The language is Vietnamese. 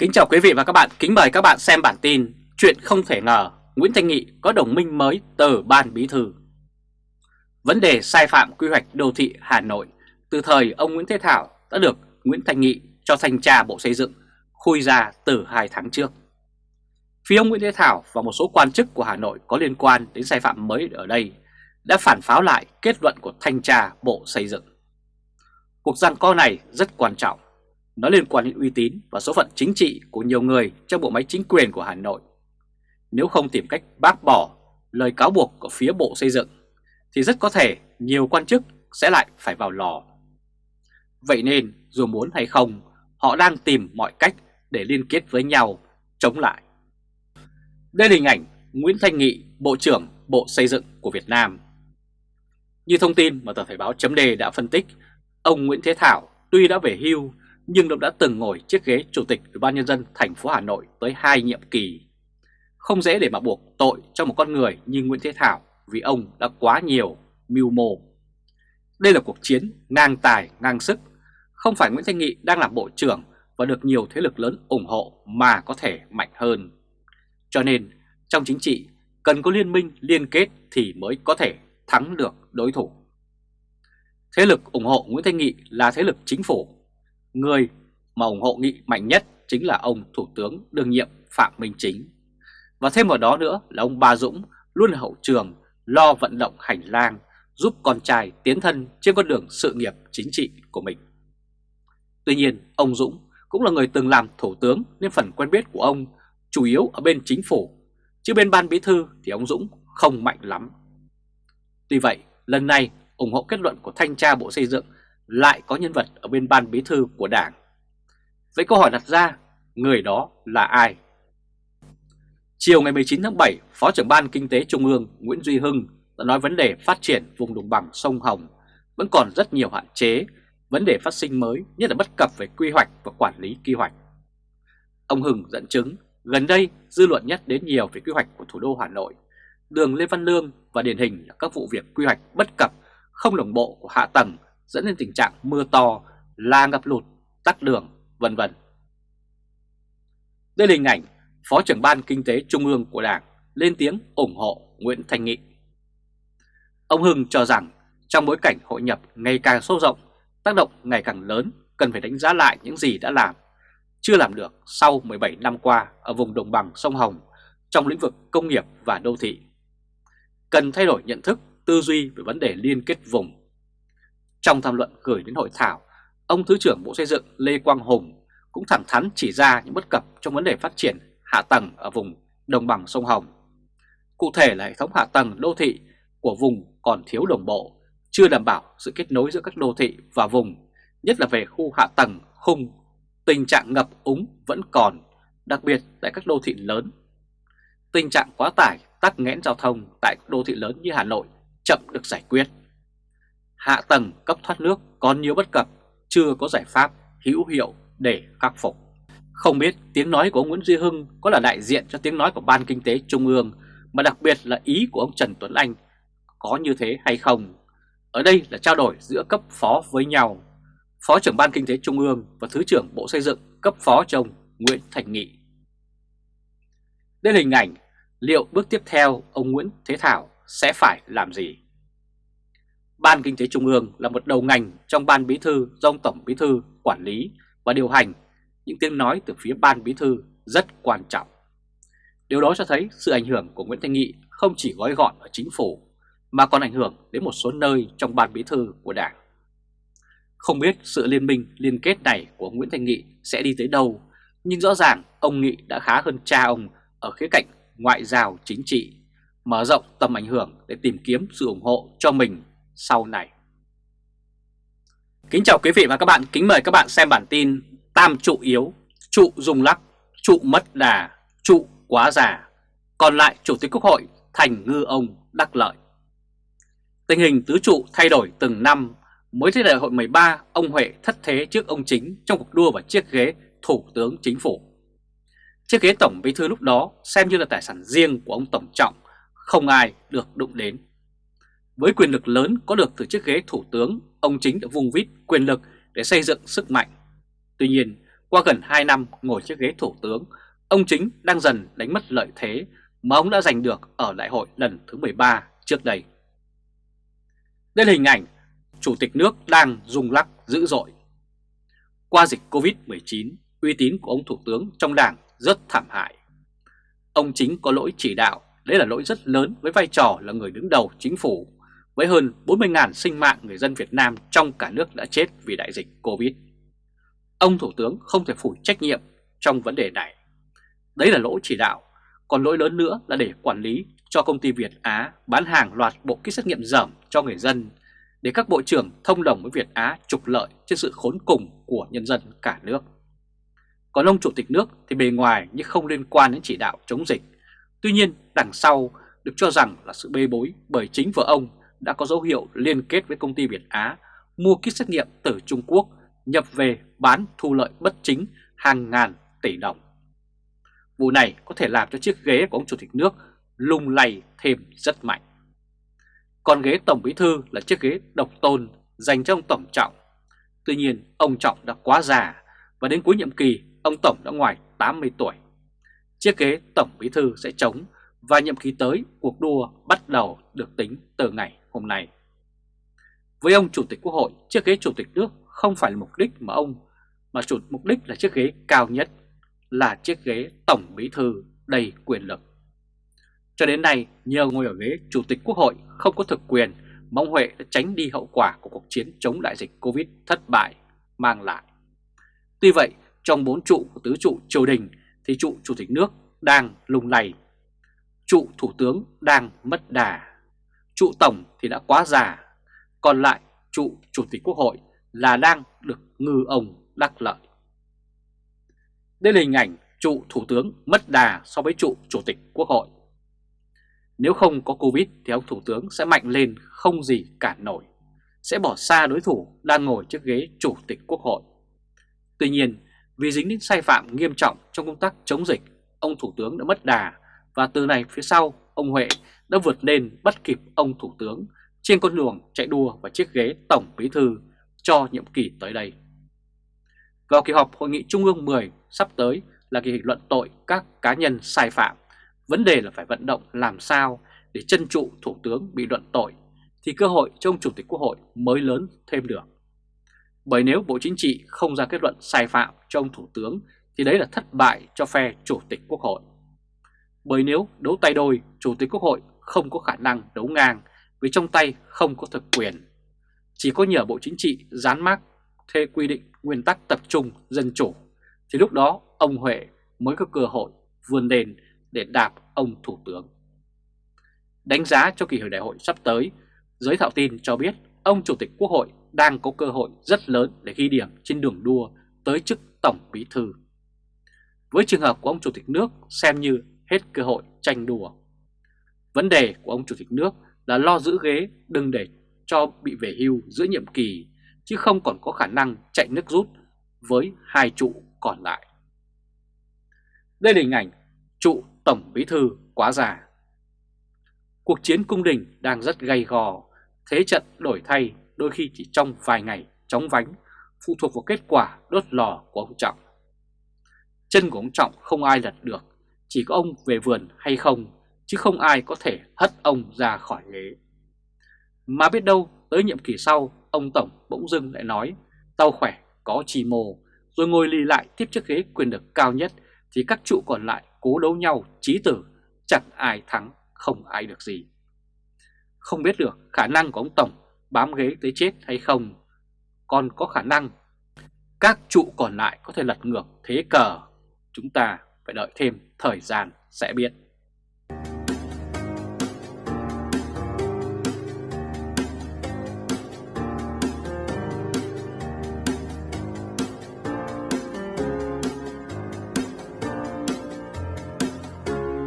Kính chào quý vị và các bạn, kính mời các bạn xem bản tin Chuyện không thể ngờ. Nguyễn Thanh Nghị có đồng minh mới từ Ban Bí Thư. Vấn đề sai phạm quy hoạch đô thị Hà Nội. Từ thời ông Nguyễn Thế Thảo đã được Nguyễn Thanh Nghị cho thanh tra Bộ Xây dựng khui ra từ 2 tháng trước. Phía ông Nguyễn Thế Thảo và một số quan chức của Hà Nội có liên quan đến sai phạm mới ở đây đã phản pháo lại kết luận của thanh tra Bộ Xây dựng. Cuộc giằng co này rất quan trọng nó liên quan đến uy tín và số phận chính trị của nhiều người trong bộ máy chính quyền của Hà Nội. Nếu không tìm cách bác bỏ lời cáo buộc của phía Bộ Xây dựng, thì rất có thể nhiều quan chức sẽ lại phải vào lò. Vậy nên, dù muốn hay không, họ đang tìm mọi cách để liên kết với nhau, chống lại. Đây là hình ảnh Nguyễn Thanh Nghị, Bộ trưởng Bộ Xây dựng của Việt Nam. Như thông tin mà tờ Thời báo chấm đề đã phân tích, ông Nguyễn Thế Thảo tuy đã về hưu nhưng ông đã từng ngồi chiếc ghế Chủ tịch Ủy ban Nhân dân thành phố Hà Nội tới hai nhiệm kỳ. Không dễ để mà buộc tội cho một con người như Nguyễn Thế Thảo vì ông đã quá nhiều mưu mô. Đây là cuộc chiến ngang tài ngang sức, không phải Nguyễn Thanh Nghị đang làm bộ trưởng và được nhiều thế lực lớn ủng hộ mà có thể mạnh hơn. Cho nên trong chính trị cần có liên minh liên kết thì mới có thể thắng được đối thủ. Thế lực ủng hộ Nguyễn Thanh Nghị là thế lực chính phủ Người mà ủng hộ nghị mạnh nhất chính là ông Thủ tướng đương nhiệm Phạm Minh Chính. Và thêm vào đó nữa là ông Ba Dũng luôn là hậu trường lo vận động hành lang giúp con trai tiến thân trên con đường sự nghiệp chính trị của mình. Tuy nhiên, ông Dũng cũng là người từng làm thủ tướng nên phần quen biết của ông chủ yếu ở bên chính phủ, chứ bên ban bí thư thì ông Dũng không mạnh lắm. Tuy vậy, lần này ủng hộ kết luận của thanh tra Bộ Xây dựng lại có nhân vật ở bên ban bí thư của đảng. Vậy câu hỏi đặt ra, người đó là ai? Chiều ngày 19 tháng 7, Phó trưởng ban Kinh tế Trung ương Nguyễn Duy Hưng đã nói vấn đề phát triển vùng đồng bằng sông Hồng vẫn còn rất nhiều hạn chế, vấn đề phát sinh mới nhất là bất cập về quy hoạch và quản lý quy hoạch. Ông Hưng dẫn chứng gần đây dư luận nhất đến nhiều về quy hoạch của thủ đô Hà Nội, đường Lê Văn Lương và điển hình là các vụ việc quy hoạch bất cập không đồng bộ của hạ tầng dẫn đến tình trạng mưa to, la ngập lụt, tắc đường, vân vân. Đây là hình ảnh Phó trưởng ban Kinh tế Trung ương của Đảng lên tiếng ủng hộ Nguyễn Thanh Nghị. Ông Hưng cho rằng trong bối cảnh hội nhập ngày càng sâu rộng, tác động ngày càng lớn, cần phải đánh giá lại những gì đã làm, chưa làm được sau 17 năm qua ở vùng đồng bằng sông Hồng trong lĩnh vực công nghiệp và đô thị. Cần thay đổi nhận thức, tư duy về vấn đề liên kết vùng trong tham luận gửi đến hội thảo, ông Thứ trưởng Bộ Xây dựng Lê Quang Hùng cũng thẳng thắn chỉ ra những bất cập trong vấn đề phát triển hạ tầng ở vùng đồng bằng sông Hồng. Cụ thể là hệ thống hạ tầng đô thị của vùng còn thiếu đồng bộ, chưa đảm bảo sự kết nối giữa các đô thị và vùng, nhất là về khu hạ tầng khung. Tình trạng ngập úng vẫn còn, đặc biệt tại các đô thị lớn. Tình trạng quá tải, tắc nghẽn giao thông tại các đô thị lớn như Hà Nội chậm được giải quyết hạ tầng cấp thoát nước còn nhiều bất cập, chưa có giải pháp hữu hiệu để khắc phục. Không biết tiếng nói của ông Nguyễn Duy Hưng có là đại diện cho tiếng nói của Ban Kinh tế Trung ương, mà đặc biệt là ý của ông Trần Tuấn Anh có như thế hay không? Ở đây là trao đổi giữa cấp phó với nhau. Phó trưởng Ban Kinh tế Trung ương và Thứ trưởng Bộ Xây dựng cấp phó chồng Nguyễn Thành Nghị. Đây là hình ảnh liệu bước tiếp theo ông Nguyễn Thế Thảo sẽ phải làm gì? Ban Kinh tế Trung ương là một đầu ngành trong Ban Bí thư do ông Tổng Bí thư quản lý và điều hành. Những tiếng nói từ phía Ban Bí thư rất quan trọng. Điều đó cho thấy sự ảnh hưởng của Nguyễn Thanh Nghị không chỉ gói gọn ở chính phủ mà còn ảnh hưởng đến một số nơi trong Ban Bí thư của Đảng. Không biết sự liên minh liên kết này của Nguyễn Thanh Nghị sẽ đi tới đâu, nhưng rõ ràng ông Nghị đã khá hơn cha ông ở khía cạnh ngoại giao chính trị, mở rộng tầm ảnh hưởng để tìm kiếm sự ủng hộ cho mình sau này. Kính chào quý vị và các bạn, kính mời các bạn xem bản tin Tam trụ yếu, trụ rung lắc, trụ mất đà, trụ quá già, còn lại Chủ tịch Quốc hội thành ngư ông đắc lợi. Tình hình tứ trụ thay đổi từng năm, mới tới đại hội 13 ông Huệ thất thế trước ông Chính trong cuộc đua vào chiếc ghế Thủ tướng Chính phủ. Chiếc ghế Tổng Bí Thư lúc đó xem như là tài sản riêng của ông Tổng Trọng, không ai được đụng đến. Với quyền lực lớn có được từ chiếc ghế thủ tướng, ông chính đã vùng vít quyền lực để xây dựng sức mạnh. Tuy nhiên, Qua gần 2 năm ngồi chiếc ghế thủ tướng, ông chính đang dần đánh mất lợi thế mà ông đã giành được ở đại hội lần thứ 13 trước đây. Đây là hình ảnh Chủ tịch nước đang rung lắc dữ dội. Qua dịch Covid-19, uy tín của ông Thủ tướng trong đảng rất thảm hại. Ông chính có lỗi chỉ đạo, đấy là lỗi rất lớn với vai trò là người đứng đầu chính phủ, với hơn 40.000 sinh mạng người dân Việt Nam trong cả nước đã chết vì đại dịch Covid. Ông Thủ tướng không thể phủ trách nhiệm trong vấn đề này. Đấy là lỗi chỉ đạo, còn lỗi lớn nữa là để quản lý cho công ty Việt Á bán hàng loạt bộ kit xét nghiệm dởm cho người dân để các bộ trưởng thông đồng với Việt Á trục lợi trên sự khốn cùng của nhân dân cả nước. Còn ông Chủ tịch nước thì bề ngoài nhưng không liên quan đến chỉ đạo chống dịch. Tuy nhiên đằng sau được cho rằng là sự bê bối bởi chính vợ ông đã có dấu hiệu liên kết với công ty Việt Á, mua kit xét nghiệm từ Trung Quốc, nhập về bán thu lợi bất chính hàng ngàn tỷ đồng. Vụ này có thể làm cho chiếc ghế của ông Chủ tịch nước lung lay thêm rất mạnh. Còn ghế Tổng Bí Thư là chiếc ghế độc tôn dành cho ông Tổng Trọng. Tuy nhiên, ông Trọng đã quá già và đến cuối nhiệm kỳ, ông Tổng đã ngoài 80 tuổi. Chiếc ghế Tổng Bí Thư sẽ trống và nhiệm kỳ tới cuộc đua bắt đầu được tính từ ngày hôm nay. Với ông Chủ tịch Quốc hội, chiếc ghế Chủ tịch nước không phải là mục đích mà ông, mà chủ mục đích là chiếc ghế cao nhất, là chiếc ghế Tổng Bí Thư đầy quyền lực. Cho đến nay, nhờ ngồi ở ghế Chủ tịch Quốc hội không có thực quyền, mong Huệ đã tránh đi hậu quả của cuộc chiến chống đại dịch Covid thất bại mang lại. Tuy vậy, trong bốn trụ của tứ trụ triều đình thì trụ Chủ tịch nước đang lung lay. Trụ Thủ tướng đang mất đà. Trụ Tổng thì đã quá già. Còn lại trụ Chủ tịch Quốc hội là đang được ngư ông đắc lợi. Đây là hình ảnh trụ Thủ tướng mất đà so với trụ Chủ tịch Quốc hội. Nếu không có Covid thì ông Thủ tướng sẽ mạnh lên không gì cản nổi, sẽ bỏ xa đối thủ đang ngồi trước ghế Chủ tịch Quốc hội. Tuy nhiên, vì dính đến sai phạm nghiêm trọng trong công tác chống dịch, ông Thủ tướng đã mất đà và từ này phía sau, ông Huệ đã vượt lên bắt kịp ông Thủ tướng trên con đường chạy đua và chiếc ghế Tổng Bí Thư cho nhiệm kỳ tới đây. Vào kỳ họp Hội nghị Trung ương 10 sắp tới là kỳ luận tội các cá nhân sai phạm Vấn đề là phải vận động làm sao để chân trụ Thủ tướng bị luận tội thì cơ hội cho ông Chủ tịch Quốc hội mới lớn thêm được. Bởi nếu Bộ Chính trị không ra kết luận sai phạm cho ông Thủ tướng thì đấy là thất bại cho phe Chủ tịch Quốc hội. Bởi nếu đấu tay đôi, Chủ tịch Quốc hội không có khả năng đấu ngang vì trong tay không có thực quyền. Chỉ có nhờ Bộ Chính trị dán mác theo quy định nguyên tắc tập trung dân chủ thì lúc đó ông Huệ mới có cơ hội vươn lên để đạp ông Thủ tướng. Đánh giá cho kỳ hội đại hội sắp tới, giới thạo tin cho biết ông Chủ tịch Quốc hội đang có cơ hội rất lớn để ghi điểm trên đường đua tới chức Tổng Bí Thư. Với trường hợp của ông Chủ tịch nước xem như hết cơ hội tranh đùa. Vấn đề của ông Chủ tịch nước là lo giữ ghế đừng để cho bị về hưu giữa nhiệm kỳ chứ không còn có khả năng chạy nước rút với hai trụ còn lại. Đây là hình ảnh trụ Tổng Bí Thư quá già. Cuộc chiến cung đình đang rất gay gò, thế trận đổi thay đôi khi chỉ trong vài ngày chóng vánh, phụ thuộc vào kết quả đốt lò của ông Trọng. Chân của ông Trọng không ai lật được, chỉ có ông về vườn hay không, chứ không ai có thể hất ông ra khỏi ghế. Mà biết đâu tới nhiệm kỳ sau, ông Tổng bỗng dưng lại nói, tao khỏe, có trì mồ, rồi ngồi lì lại tiếp chiếc ghế quyền lực cao nhất, thì các trụ còn lại cố đấu nhau chí tử, chẳng ai thắng, không ai được gì. Không biết được khả năng của ông Tổng bám ghế tới chết hay không, còn có khả năng các trụ còn lại có thể lật ngược thế cờ. Chúng ta phải đợi thêm thời gian sẽ biết.